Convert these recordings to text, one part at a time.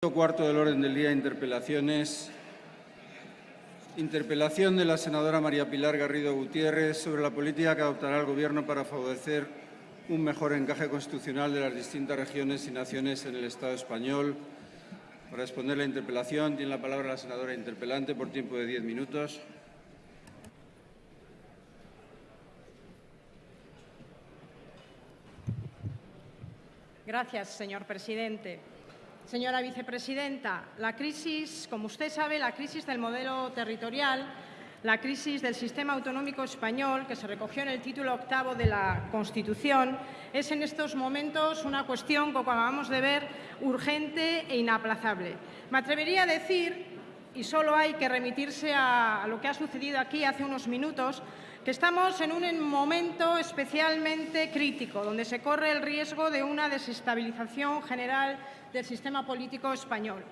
Cuarto del orden del día, interpelaciones. Interpelación de la senadora María Pilar Garrido Gutiérrez sobre la política que adoptará el Gobierno para favorecer un mejor encaje constitucional de las distintas regiones y naciones en el Estado español. Para responder la interpelación tiene la palabra la senadora interpelante por tiempo de diez minutos. Gracias, señor presidente. Señora vicepresidenta, la crisis, como usted sabe, la crisis del modelo territorial, la crisis del sistema autonómico español, que se recogió en el título octavo de la Constitución, es en estos momentos una cuestión, como acabamos de ver, urgente e inaplazable. Me atrevería a decir, y solo hay que remitirse a lo que ha sucedido aquí hace unos minutos, que estamos en un momento especialmente crítico, donde se corre el riesgo de una desestabilización general del sistema político español.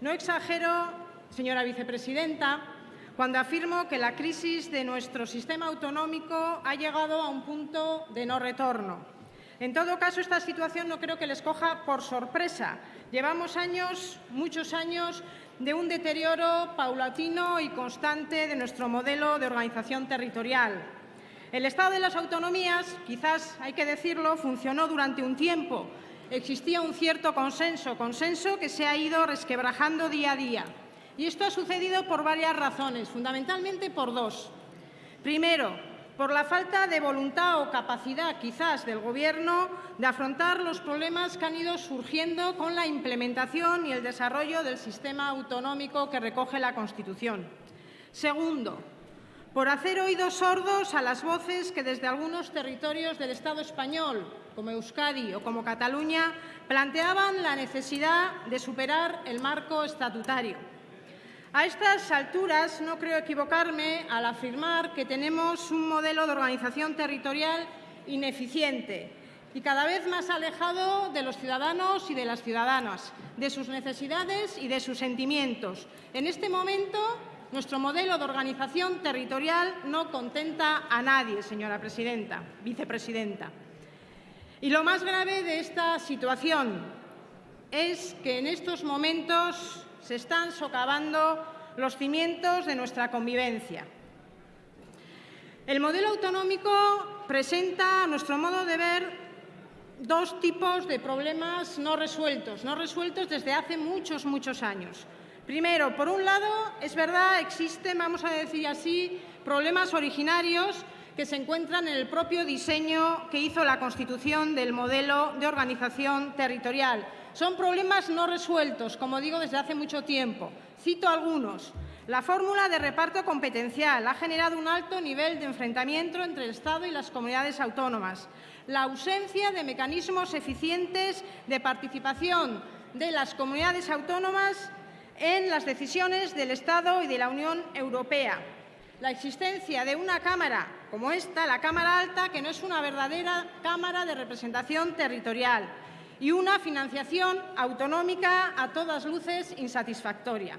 No exagero, señora vicepresidenta, cuando afirmo que la crisis de nuestro sistema autonómico ha llegado a un punto de no retorno. En todo caso, esta situación no creo que les coja por sorpresa. Llevamos años, muchos años, de un deterioro paulatino y constante de nuestro modelo de organización territorial. El Estado de las autonomías, quizás hay que decirlo, funcionó durante un tiempo, existía un cierto consenso, consenso que se ha ido resquebrajando día a día. Y esto ha sucedido por varias razones, fundamentalmente por dos. Primero, por la falta de voluntad o capacidad, quizás, del Gobierno de afrontar los problemas que han ido surgiendo con la implementación y el desarrollo del sistema autonómico que recoge la Constitución. Segundo, por hacer oídos sordos a las voces que desde algunos territorios del Estado español, como Euskadi o como Cataluña, planteaban la necesidad de superar el marco estatutario. A estas alturas no creo equivocarme al afirmar que tenemos un modelo de organización territorial ineficiente y cada vez más alejado de los ciudadanos y de las ciudadanas, de sus necesidades y de sus sentimientos. En este momento nuestro modelo de organización territorial no contenta a nadie, señora presidenta, vicepresidenta. Y lo más grave de esta situación es que en estos momentos se están socavando los cimientos de nuestra convivencia. El modelo autonómico presenta, a nuestro modo de ver, dos tipos de problemas no resueltos, no resueltos desde hace muchos, muchos años. Primero, por un lado, es verdad, existen, vamos a decir así, problemas originarios que se encuentran en el propio diseño que hizo la Constitución del modelo de organización territorial. Son problemas no resueltos, como digo, desde hace mucho tiempo. Cito algunos. La fórmula de reparto competencial ha generado un alto nivel de enfrentamiento entre el Estado y las comunidades autónomas. La ausencia de mecanismos eficientes de participación de las comunidades autónomas en las decisiones del Estado y de la Unión Europea. La existencia de una Cámara como esta, la Cámara Alta, que no es una verdadera Cámara de representación territorial y una financiación autonómica a todas luces insatisfactoria.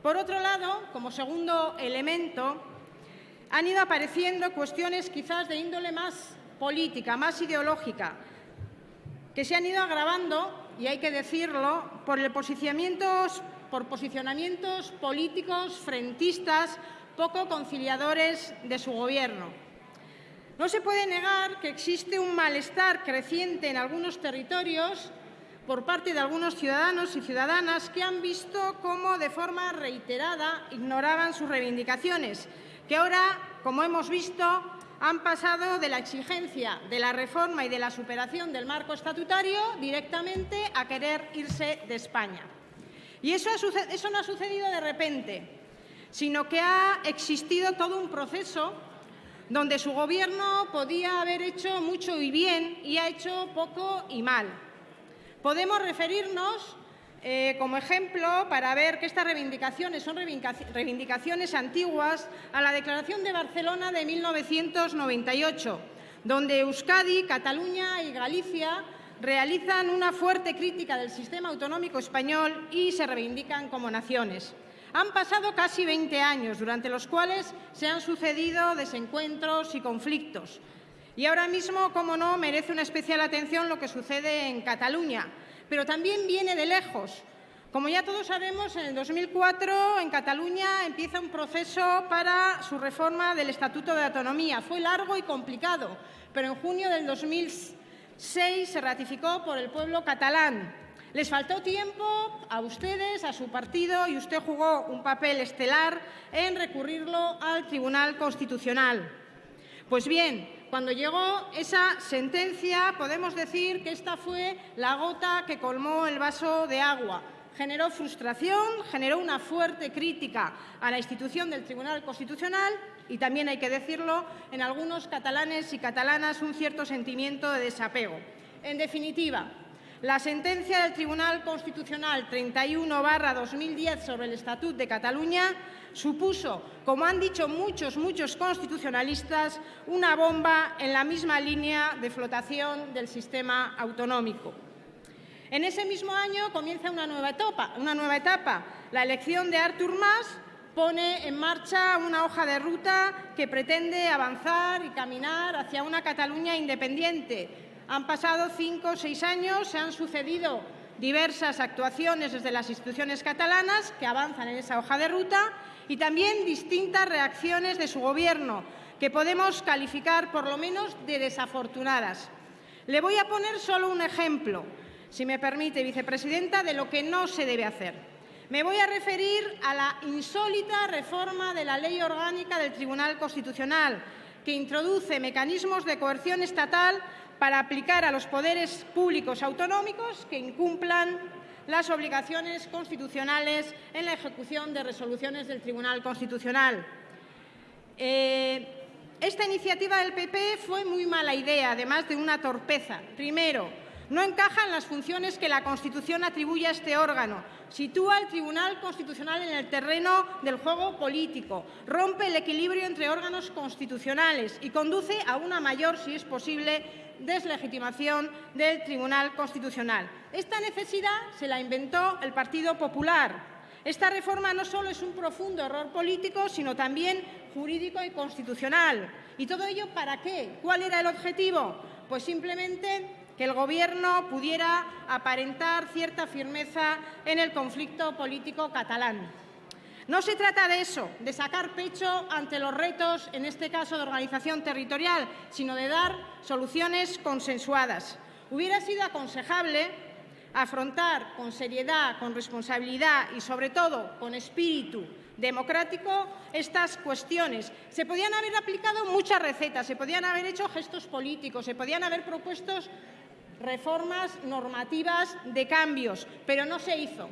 Por otro lado, como segundo elemento, han ido apareciendo cuestiones quizás de índole más política, más ideológica, que se han ido agravando, y hay que decirlo, por por posicionamientos políticos frentistas poco conciliadores de su Gobierno. No se puede negar que existe un malestar creciente en algunos territorios por parte de algunos ciudadanos y ciudadanas que han visto cómo de forma reiterada ignoraban sus reivindicaciones, que ahora, como hemos visto, han pasado de la exigencia de la reforma y de la superación del marco estatutario directamente a querer irse de España. Y eso, no ha sucedido de repente, sino que ha existido todo un proceso donde su Gobierno podía haber hecho mucho y bien y ha hecho poco y mal. Podemos referirnos eh, como ejemplo para ver que estas reivindicaciones son reivindicaciones antiguas a la Declaración de Barcelona de 1998, donde Euskadi, Cataluña y Galicia realizan una fuerte crítica del sistema autonómico español y se reivindican como naciones. Han pasado casi 20 años, durante los cuales se han sucedido desencuentros y conflictos. Y ahora mismo, como no, merece una especial atención lo que sucede en Cataluña, pero también viene de lejos, Como ya todos sabemos, en el 2004 en Cataluña empieza un proceso para su reforma del Estatuto de Autonomía. Fue largo y complicado, pero en junio del 2006 se ratificó por el pueblo catalán. Les faltó tiempo a ustedes, a su partido, y usted jugó un papel estelar en recurrirlo al Tribunal Constitucional. Pues bien, cuando llegó esa sentencia, podemos decir que esta fue la gota que colmó el vaso de agua. Generó frustración, generó una fuerte crítica a la institución del Tribunal Constitucional y también hay que decirlo, en algunos catalanes y catalanas un cierto sentimiento de desapego. En definitiva, la sentencia del Tribunal Constitucional 31-2010 sobre el Estatut de Cataluña supuso, como han dicho muchos, muchos constitucionalistas, una bomba en la misma línea de flotación del sistema autonómico. En ese mismo año comienza una nueva etapa, una nueva etapa. La elección de Artur Mas pone en marcha una hoja de ruta que pretende avanzar y caminar hacia una Cataluña independiente, han pasado cinco o seis años, se han sucedido diversas actuaciones desde las instituciones catalanas que avanzan en esa hoja de ruta y también distintas reacciones de su Gobierno, que podemos calificar por lo menos de desafortunadas. Le voy a poner solo un ejemplo, si me permite, vicepresidenta, de lo que no se debe hacer. Me voy a referir a la insólita reforma de la Ley Orgánica del Tribunal Constitucional, que introduce mecanismos de coerción estatal para aplicar a los poderes públicos autonómicos que incumplan las obligaciones constitucionales en la ejecución de resoluciones del Tribunal Constitucional. Eh, esta iniciativa del PP fue muy mala idea, además de una torpeza. Primero, no encaja en las funciones que la Constitución atribuye a este órgano. Sitúa al Tribunal Constitucional en el terreno del juego político, rompe el equilibrio entre órganos constitucionales y conduce a una mayor, si es posible, deslegitimación del Tribunal Constitucional. Esta necesidad se la inventó el Partido Popular. Esta reforma no solo es un profundo error político, sino también jurídico y constitucional. ¿Y todo ello para qué? ¿Cuál era el objetivo? Pues simplemente que el Gobierno pudiera aparentar cierta firmeza en el conflicto político catalán. No se trata de eso, de sacar pecho ante los retos, en este caso de organización territorial, sino de dar soluciones consensuadas. Hubiera sido aconsejable afrontar con seriedad, con responsabilidad y, sobre todo, con espíritu democrático estas cuestiones. Se podían haber aplicado muchas recetas, se podían haber hecho gestos políticos, se podían haber propuesto reformas normativas de cambios, pero no se hizo.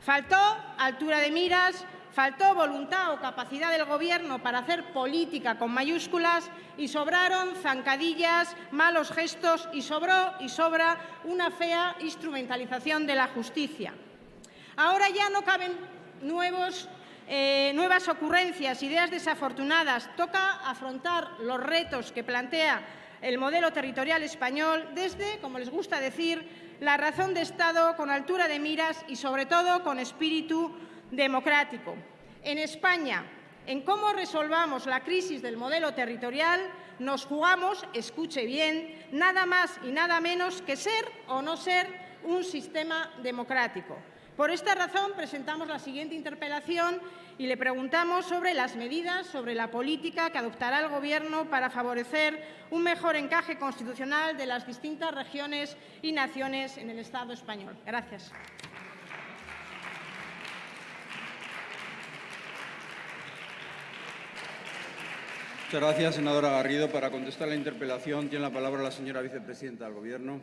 Faltó altura de miras, faltó voluntad o capacidad del Gobierno para hacer política con mayúsculas y sobraron zancadillas, malos gestos y sobró y sobra una fea instrumentalización de la justicia. Ahora ya no caben nuevos, eh, nuevas ocurrencias, ideas desafortunadas. Toca afrontar los retos que plantea el modelo territorial español desde, como les gusta decir, la razón de Estado con altura de miras y, sobre todo, con espíritu democrático. En España, en cómo resolvamos la crisis del modelo territorial, nos jugamos, escuche bien, nada más y nada menos que ser o no ser un sistema democrático. Por esta razón presentamos la siguiente interpelación y le preguntamos sobre las medidas, sobre la política que adoptará el Gobierno para favorecer un mejor encaje constitucional de las distintas regiones y naciones en el Estado español. Gracias. Muchas gracias, senadora Garrido. Para contestar la interpelación tiene la palabra la señora vicepresidenta del Gobierno.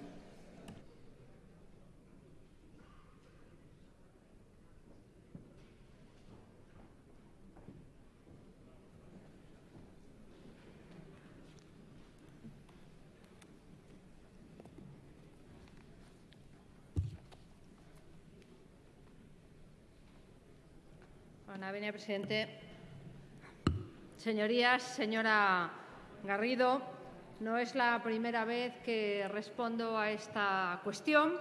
Ana presidente. Señorías, señora Garrido, no es la primera vez que respondo a esta cuestión,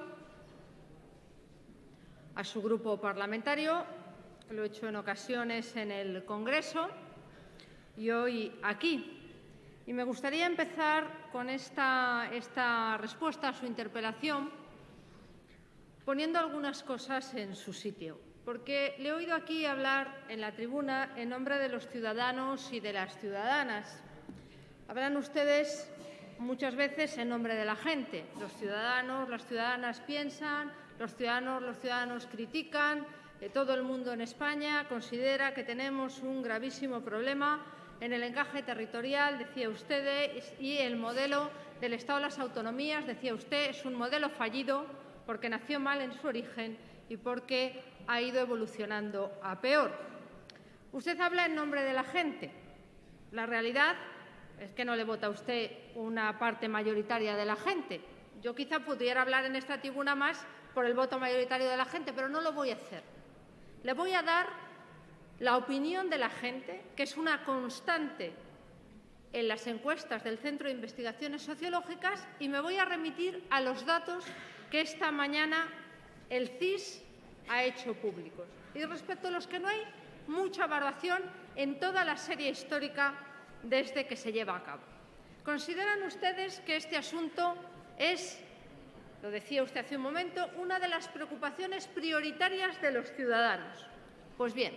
a su grupo parlamentario. Lo he hecho en ocasiones en el Congreso y hoy aquí. Y me gustaría empezar con esta, esta respuesta a su interpelación poniendo algunas cosas en su sitio, porque le he oído aquí hablar en la tribuna en nombre de los ciudadanos y de las ciudadanas. Hablan ustedes muchas veces en nombre de la gente. Los ciudadanos, las ciudadanas piensan, los ciudadanos, los ciudadanos critican, eh, todo el mundo en España considera que tenemos un gravísimo problema en el encaje territorial, decía usted, y el modelo del Estado de las autonomías, decía usted, es un modelo fallido porque nació mal en su origen y porque ha ido evolucionando a peor. Usted habla en nombre de la gente. La realidad es que no le vota a usted una parte mayoritaria de la gente. Yo quizá pudiera hablar en esta tribuna más por el voto mayoritario de la gente, pero no lo voy a hacer. Le voy a dar la opinión de la gente, que es una constante en las encuestas del Centro de Investigaciones Sociológicas, y me voy a remitir a los datos que esta mañana el CIS ha hecho públicos. Y respecto a los que no hay mucha variación en toda la serie histórica desde que se lleva a cabo. ¿Consideran ustedes que este asunto es, lo decía usted hace un momento, una de las preocupaciones prioritarias de los ciudadanos? Pues bien,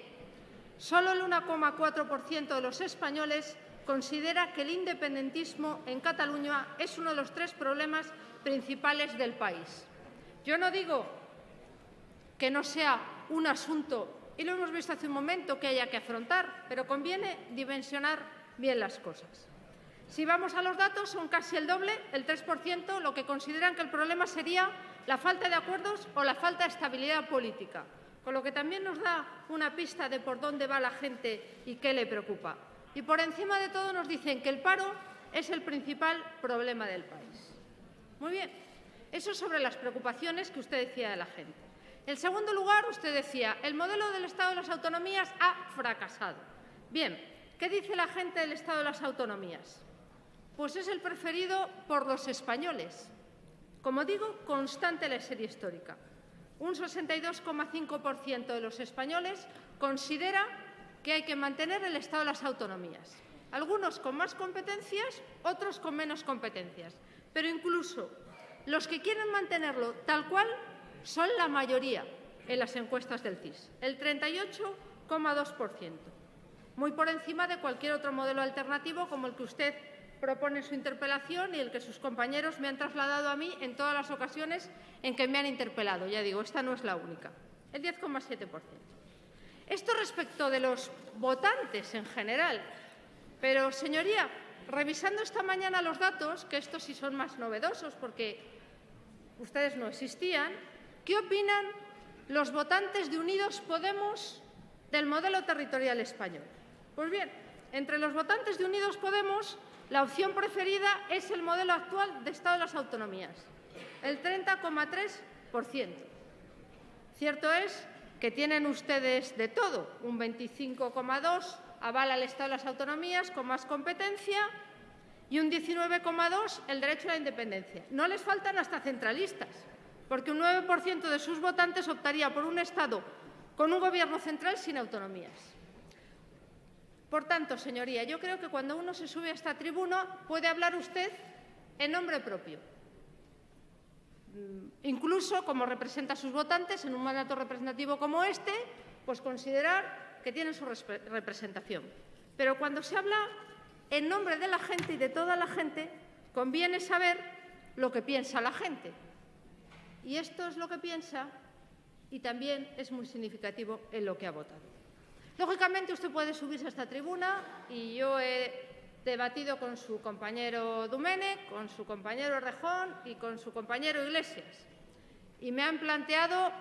solo el 1,4% de los españoles considera que el independentismo en Cataluña es uno de los tres problemas principales del país. Yo no digo que no sea un asunto, y lo hemos visto hace un momento, que haya que afrontar, pero conviene dimensionar bien las cosas. Si vamos a los datos, son casi el doble, el 3%, lo que consideran que el problema sería la falta de acuerdos o la falta de estabilidad política, con lo que también nos da una pista de por dónde va la gente y qué le preocupa. Y por encima de todo nos dicen que el paro es el principal problema del país. Muy bien, eso sobre las preocupaciones que usted decía de la gente. En segundo lugar, usted decía, el modelo del Estado de las autonomías ha fracasado. Bien, ¿Qué dice la gente del Estado de las Autonomías? Pues es el preferido por los españoles. Como digo, constante la serie histórica. Un 62,5% de los españoles considera que hay que mantener el Estado de las autonomías. Algunos con más competencias, otros con menos competencias. Pero incluso los que quieren mantenerlo tal cual son la mayoría en las encuestas del CIS, el 38,2% muy por encima de cualquier otro modelo alternativo como el que usted propone en su interpelación y el que sus compañeros me han trasladado a mí en todas las ocasiones en que me han interpelado. Ya digo, esta no es la única, el 10,7%. Esto respecto de los votantes en general. Pero, señoría, revisando esta mañana los datos, que estos sí son más novedosos porque ustedes no existían, ¿qué opinan los votantes de Unidos Podemos del modelo territorial español? Pues bien, entre los votantes de Unidos Podemos, la opción preferida es el modelo actual de Estado de las Autonomías, el 30,3%. Cierto es que tienen ustedes de todo, un 25,2% avala el Estado de las Autonomías con más competencia y un 19,2% el derecho a la independencia. No les faltan hasta centralistas, porque un 9% de sus votantes optaría por un Estado con un gobierno central sin autonomías. Por tanto, señoría, yo creo que cuando uno se sube a esta tribuna puede hablar usted en nombre propio. Mm, incluso, como representa a sus votantes en un mandato representativo como este, pues considerar que tienen su representación. Pero cuando se habla en nombre de la gente y de toda la gente, conviene saber lo que piensa la gente. Y esto es lo que piensa y también es muy significativo en lo que ha votado. Lógicamente, usted puede subirse a esta tribuna y yo he debatido con su compañero Dumene, con su compañero Rejón y con su compañero Iglesias. Y me han planteado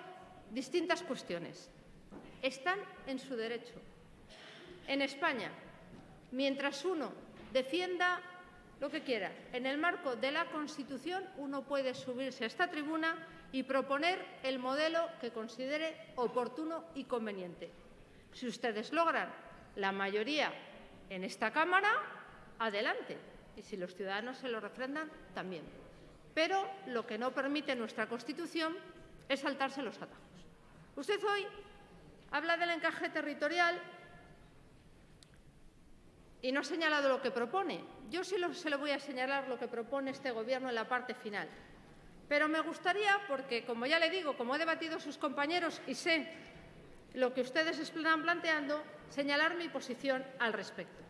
distintas cuestiones. Están en su derecho. En España, mientras uno defienda lo que quiera, en el marco de la Constitución, uno puede subirse a esta tribuna y proponer el modelo que considere oportuno y conveniente. Si ustedes logran la mayoría en esta Cámara, adelante. Y si los ciudadanos se lo refrendan, también. Pero lo que no permite nuestra Constitución es saltarse los atajos. Usted hoy habla del encaje territorial y no ha señalado lo que propone. Yo sí se lo voy a señalar lo que propone este Gobierno en la parte final. Pero me gustaría, porque como ya le digo, como he debatido sus compañeros y sé lo que ustedes están planteando, señalar mi posición al respecto.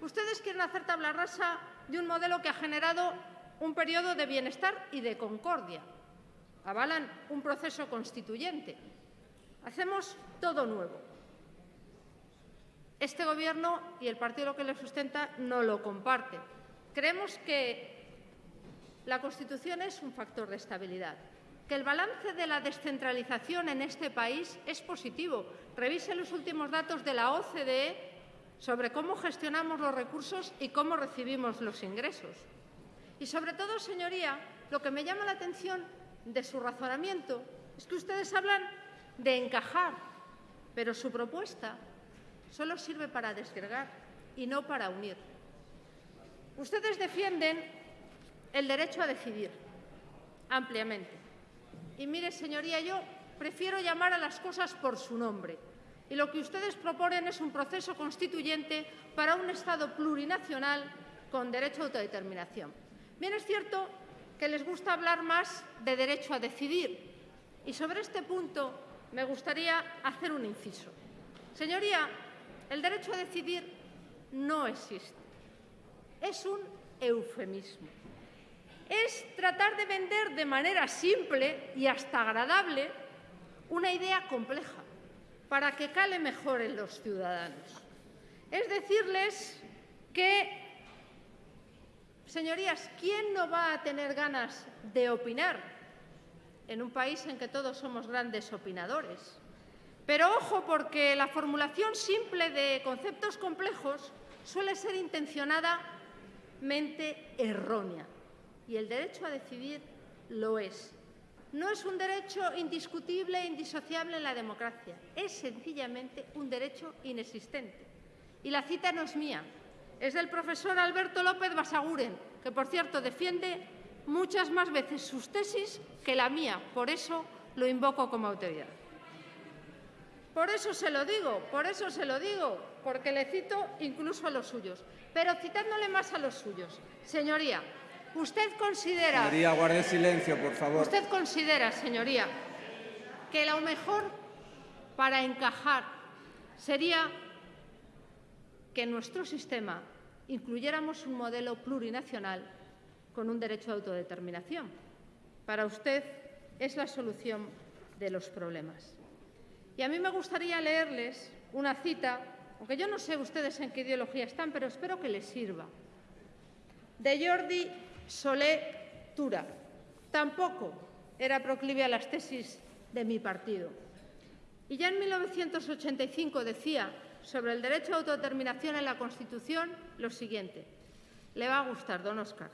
Ustedes quieren hacer tabla rasa de un modelo que ha generado un periodo de bienestar y de concordia. Avalan un proceso constituyente. Hacemos todo nuevo. Este Gobierno y el partido que le sustenta no lo comparten. Creemos que la Constitución es un factor de estabilidad, que el balance de la descentralización en este país es positivo. Revise los últimos datos de la OCDE sobre cómo gestionamos los recursos y cómo recibimos los ingresos. Y sobre todo, señoría, lo que me llama la atención de su razonamiento es que ustedes hablan de encajar, pero su propuesta solo sirve para desgregar y no para unir. Ustedes defienden el derecho a decidir ampliamente. Y mire, señoría, yo prefiero llamar a las cosas por su nombre. Y lo que ustedes proponen es un proceso constituyente para un Estado plurinacional con derecho a autodeterminación. Bien es cierto que les gusta hablar más de derecho a decidir. Y sobre este punto me gustaría hacer un inciso. Señoría, el derecho a decidir no existe. Es un eufemismo. Es tratar de vender de manera simple y hasta agradable una idea compleja para que cale mejor en los ciudadanos. Es decirles que Señorías, ¿quién no va a tener ganas de opinar en un país en que todos somos grandes opinadores? Pero ojo, porque la formulación simple de conceptos complejos suele ser intencionadamente errónea. Y el derecho a decidir lo es. No es un derecho indiscutible e indisociable en la democracia. Es sencillamente un derecho inexistente. Y la cita no es mía, es del profesor Alberto López Basaguren, que, por cierto, defiende muchas más veces sus tesis que la mía. Por eso lo invoco como autoridad. Por eso se lo digo, por eso se lo digo, porque le cito incluso a los suyos. Pero citándole más a los suyos. Señoría, usted considera... Señoría, guarde silencio, por favor. Usted considera, señoría, que lo mejor para encajar sería que en nuestro sistema incluyéramos un modelo plurinacional con un derecho de autodeterminación. Para usted es la solución de los problemas. Y a mí me gustaría leerles una cita, aunque yo no sé ustedes en qué ideología están, pero espero que les sirva, de Jordi Solé Tura. Tampoco era proclive a las tesis de mi partido. Y ya en 1985 decía sobre el derecho a autodeterminación en la Constitución lo siguiente. Le va a gustar, don Oscar.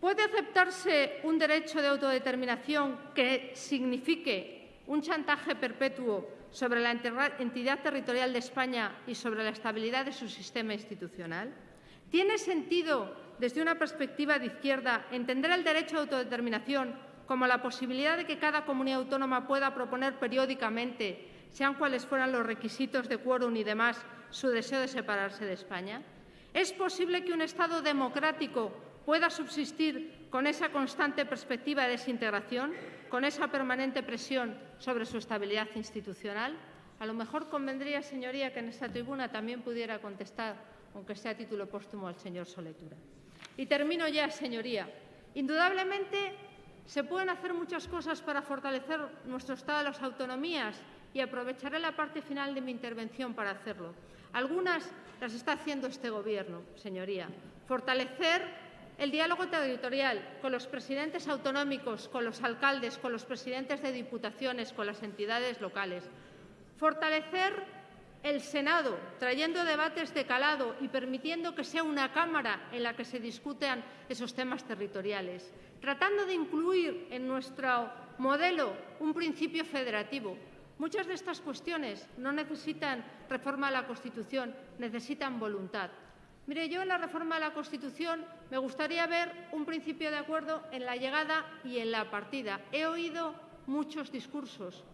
¿Puede aceptarse un derecho de autodeterminación que signifique un chantaje perpetuo sobre la entidad territorial de España y sobre la estabilidad de su sistema institucional? ¿Tiene sentido, desde una perspectiva de izquierda, entender el derecho a autodeterminación como la posibilidad de que cada comunidad autónoma pueda proponer periódicamente sean cuales fueran los requisitos de quórum y demás, su deseo de separarse de España? ¿Es posible que un Estado democrático pueda subsistir con esa constante perspectiva de desintegración, con esa permanente presión sobre su estabilidad institucional? A lo mejor convendría, señoría, que en esta tribuna también pudiera contestar, aunque sea a título póstumo, al señor Soletura. Y termino ya, señoría. Indudablemente se pueden hacer muchas cosas para fortalecer nuestro Estado de las autonomías y aprovecharé la parte final de mi intervención para hacerlo. Algunas las está haciendo este Gobierno, señoría. Fortalecer el diálogo territorial con los presidentes autonómicos, con los alcaldes, con los presidentes de diputaciones, con las entidades locales. Fortalecer el Senado, trayendo debates de calado y permitiendo que sea una Cámara en la que se discutan esos temas territoriales, tratando de incluir en nuestro modelo un principio federativo, Muchas de estas cuestiones no necesitan reforma de la Constitución, necesitan voluntad. Mire, yo en la reforma de la Constitución me gustaría ver un principio de acuerdo en la llegada y en la partida. He oído muchos discursos,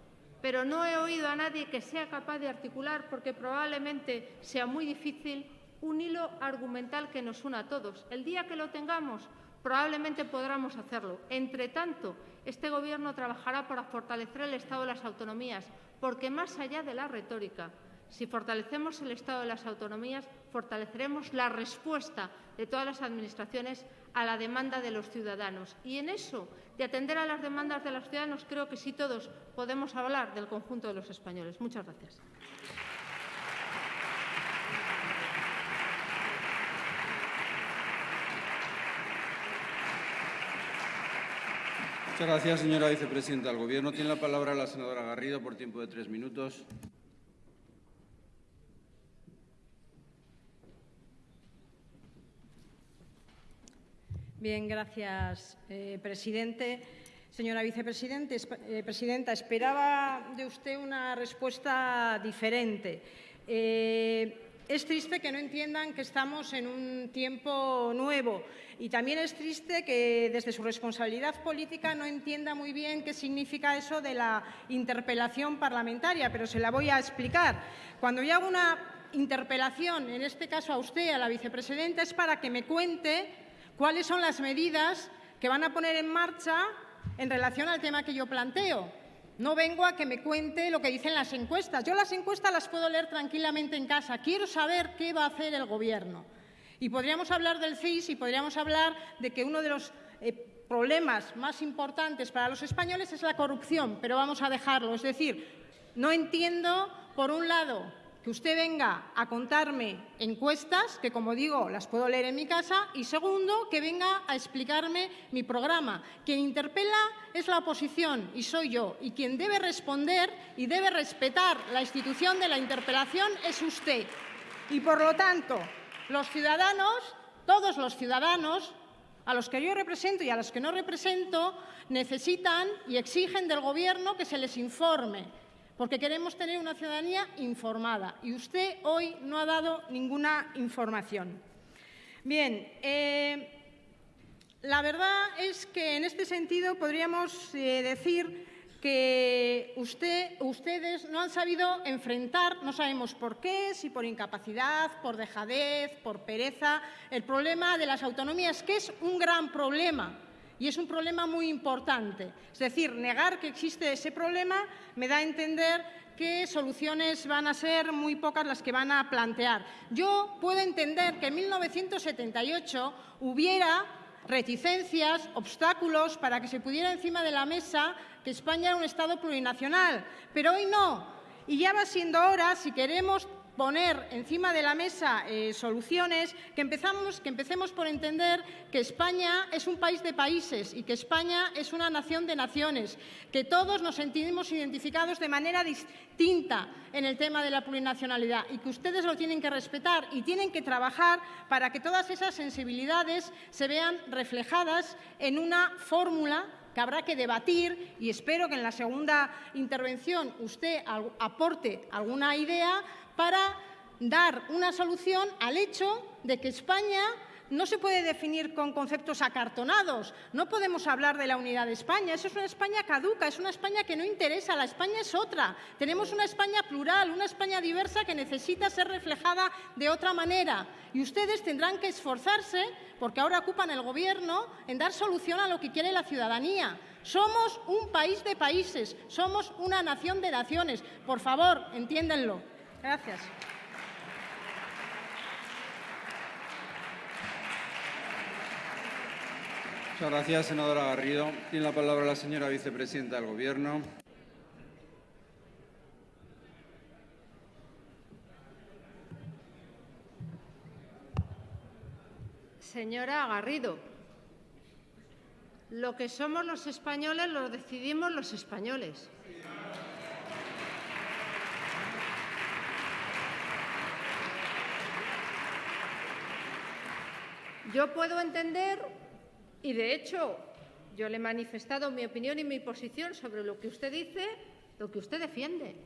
pero no he oído a nadie que sea capaz de articular, porque probablemente sea muy difícil, un hilo argumental que nos una a todos. El día que lo tengamos, Probablemente podamos hacerlo. Entre tanto, este Gobierno trabajará para fortalecer el Estado de las autonomías, porque más allá de la retórica, si fortalecemos el Estado de las autonomías, fortaleceremos la respuesta de todas las Administraciones a la demanda de los ciudadanos. Y en eso, de atender a las demandas de los ciudadanos, creo que sí todos podemos hablar del conjunto de los españoles. Muchas gracias. Muchas gracias, señora vicepresidenta del Gobierno. Tiene la palabra la senadora Garrido por tiempo de tres minutos. Bien, gracias, eh, presidente. Señora vicepresidenta, eh, presidenta, esperaba de usted una respuesta diferente. Eh, es triste que no entiendan que estamos en un tiempo nuevo y también es triste que desde su responsabilidad política no entienda muy bien qué significa eso de la interpelación parlamentaria, pero se la voy a explicar. Cuando yo hago una interpelación, en este caso a usted, a la vicepresidenta, es para que me cuente cuáles son las medidas que van a poner en marcha en relación al tema que yo planteo. No vengo a que me cuente lo que dicen las encuestas. Yo las encuestas las puedo leer tranquilamente en casa. Quiero saber qué va a hacer el Gobierno. Y podríamos hablar del CIS y podríamos hablar de que uno de los eh, problemas más importantes para los españoles es la corrupción, pero vamos a dejarlo. Es decir, no entiendo, por un lado, que usted venga a contarme encuestas, que como digo, las puedo leer en mi casa, y segundo, que venga a explicarme mi programa. Quien interpela es la oposición y soy yo, y quien debe responder y debe respetar la institución de la interpelación es usted. Y por lo tanto, los ciudadanos, todos los ciudadanos, a los que yo represento y a los que no represento, necesitan y exigen del Gobierno que se les informe porque queremos tener una ciudadanía informada y usted hoy no ha dado ninguna información. Bien, eh, la verdad es que en este sentido podríamos eh, decir que usted, ustedes no han sabido enfrentar, no sabemos por qué, si por incapacidad, por dejadez, por pereza, el problema de las autonomías, que es un gran problema y es un problema muy importante. Es decir, negar que existe ese problema me da a entender que soluciones van a ser muy pocas las que van a plantear. Yo puedo entender que en 1978 hubiera reticencias, obstáculos para que se pudiera encima de la mesa que España era un Estado plurinacional, pero hoy no. Y ya va siendo hora, si queremos poner encima de la mesa eh, soluciones, que, empezamos, que empecemos por entender que España es un país de países y que España es una nación de naciones, que todos nos sentimos identificados de manera distinta en el tema de la plurinacionalidad y que ustedes lo tienen que respetar y tienen que trabajar para que todas esas sensibilidades se vean reflejadas en una fórmula que habrá que debatir y espero que en la segunda intervención usted aporte alguna idea para dar una solución al hecho de que España no se puede definir con conceptos acartonados. No podemos hablar de la unidad de España. Eso es una España caduca, es una España que no interesa. La España es otra. Tenemos una España plural, una España diversa que necesita ser reflejada de otra manera. Y ustedes tendrán que esforzarse, porque ahora ocupan el Gobierno, en dar solución a lo que quiere la ciudadanía. Somos un país de países, somos una nación de naciones. Por favor, entiéndanlo. Gracias. Muchas gracias, senadora Garrido. Tiene la palabra la señora vicepresidenta del Gobierno. Señora Garrido, lo que somos los españoles lo decidimos los españoles. Yo puedo entender, y de hecho yo le he manifestado mi opinión y mi posición sobre lo que usted dice, lo que usted defiende,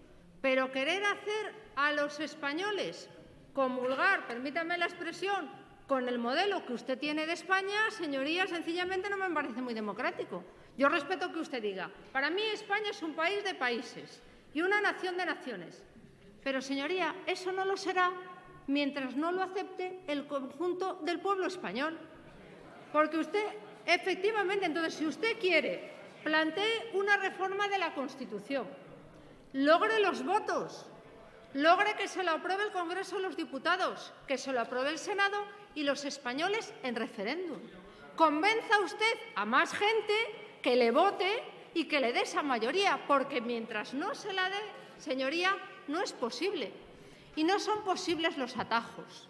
pero querer hacer a los españoles comulgar, permítame la expresión, con el modelo que usted tiene de España, señoría, sencillamente no me parece muy democrático. Yo respeto que usted diga, para mí España es un país de países y una nación de naciones. Pero, señoría, eso no lo será mientras no lo acepte el conjunto del pueblo español. Porque usted Efectivamente, entonces, si usted quiere, plantee una reforma de la Constitución, logre los votos, logre que se lo apruebe el Congreso de los Diputados, que se lo apruebe el Senado y los españoles en referéndum. Convenza usted a más gente que le vote y que le dé esa mayoría, porque mientras no se la dé, señoría, no es posible. Y no son posibles los atajos.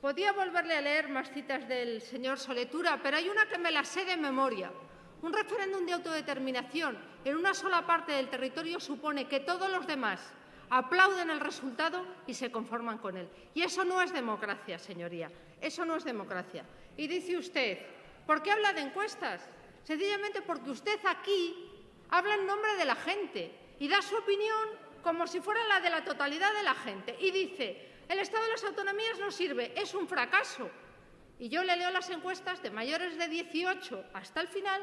Podía volverle a leer más citas del señor Soletura, pero hay una que me la sé de memoria. Un referéndum de autodeterminación en una sola parte del territorio supone que todos los demás aplauden el resultado y se conforman con él. Y eso no es democracia, señoría. Eso no es democracia. Y dice usted, ¿por qué habla de encuestas? Sencillamente porque usted aquí habla en nombre de la gente y da su opinión como si fuera la de la totalidad de la gente. Y dice, el Estado de las autonomías no sirve, es un fracaso. Y yo le leo las encuestas de mayores de 18 hasta el final,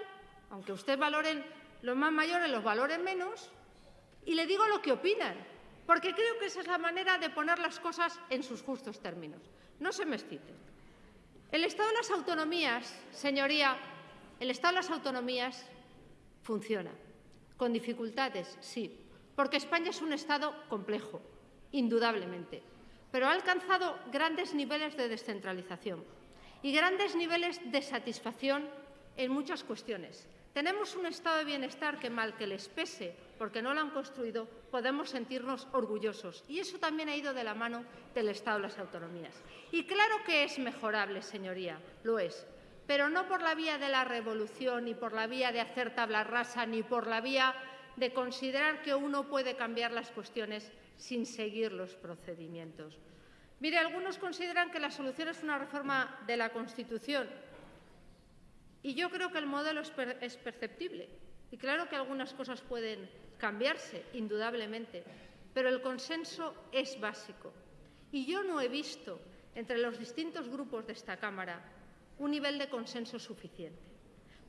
aunque usted valoren los más mayores, los valoren menos, y le digo lo que opinan, porque creo que esa es la manera de poner las cosas en sus justos términos. No se me excite. El Estado de las autonomías, señoría, el Estado de las autonomías funciona. Con dificultades, sí, porque España es un Estado complejo, indudablemente, pero ha alcanzado grandes niveles de descentralización y grandes niveles de satisfacción en muchas cuestiones. Tenemos un estado de bienestar que, mal que les pese, porque no lo han construido, podemos sentirnos orgullosos. Y eso también ha ido de la mano del Estado de las autonomías. Y claro que es mejorable, señoría, lo es pero no por la vía de la revolución, ni por la vía de hacer tabla rasa, ni por la vía de considerar que uno puede cambiar las cuestiones sin seguir los procedimientos. Mire, algunos consideran que la solución es una reforma de la Constitución y yo creo que el modelo es, es perceptible y claro que algunas cosas pueden cambiarse, indudablemente, pero el consenso es básico. Y yo no he visto entre los distintos grupos de esta Cámara un nivel de consenso suficiente.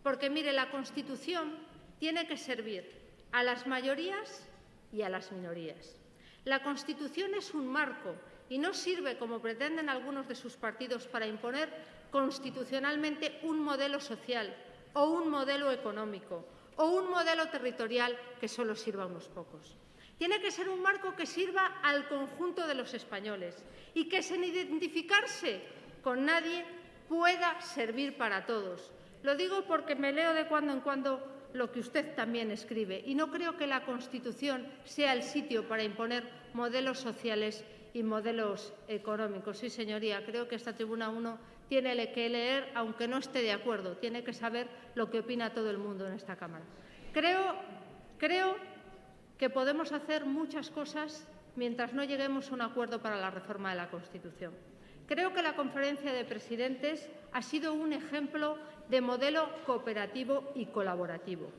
Porque, mire, la Constitución tiene que servir a las mayorías y a las minorías. La Constitución es un marco y no sirve, como pretenden algunos de sus partidos, para imponer constitucionalmente un modelo social o un modelo económico o un modelo territorial que solo sirva a unos pocos. Tiene que ser un marco que sirva al conjunto de los españoles y que sin identificarse con nadie pueda servir para todos. Lo digo porque me leo de cuando en cuando lo que usted también escribe y no creo que la Constitución sea el sitio para imponer modelos sociales y modelos económicos. Sí, señoría, creo que esta tribuna uno tiene que leer, aunque no esté de acuerdo, tiene que saber lo que opina todo el mundo en esta Cámara. Creo, creo que podemos hacer muchas cosas mientras no lleguemos a un acuerdo para la reforma de la Constitución. Creo que la conferencia de presidentes ha sido un ejemplo de modelo cooperativo y colaborativo.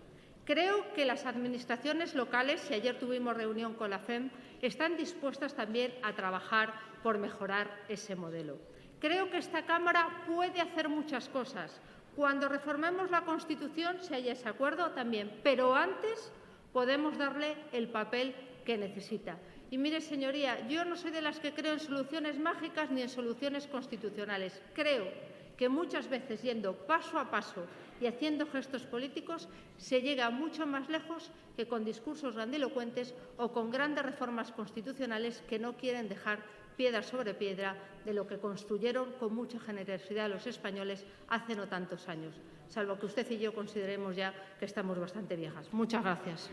Creo que las administraciones locales, y ayer tuvimos reunión con la FEM, están dispuestas también a trabajar por mejorar ese modelo. Creo que esta Cámara puede hacer muchas cosas. Cuando reformemos la Constitución, si hay ese acuerdo, también. Pero antes podemos darle el papel que necesita. Y mire, señoría, yo no soy de las que creo en soluciones mágicas ni en soluciones constitucionales. Creo que muchas veces yendo paso a paso y haciendo gestos políticos se llega mucho más lejos que con discursos grandilocuentes o con grandes reformas constitucionales que no quieren dejar piedra sobre piedra de lo que construyeron con mucha generosidad los españoles hace no tantos años, salvo que usted y yo consideremos ya que estamos bastante viejas. Muchas gracias.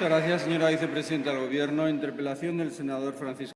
Muchas gracias, señora vicepresidenta del Gobierno. Interpelación del senador Francisco.